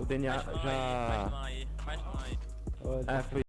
o DNA Mais mão já. aí, mais mão aí, mais mão aí. É, foi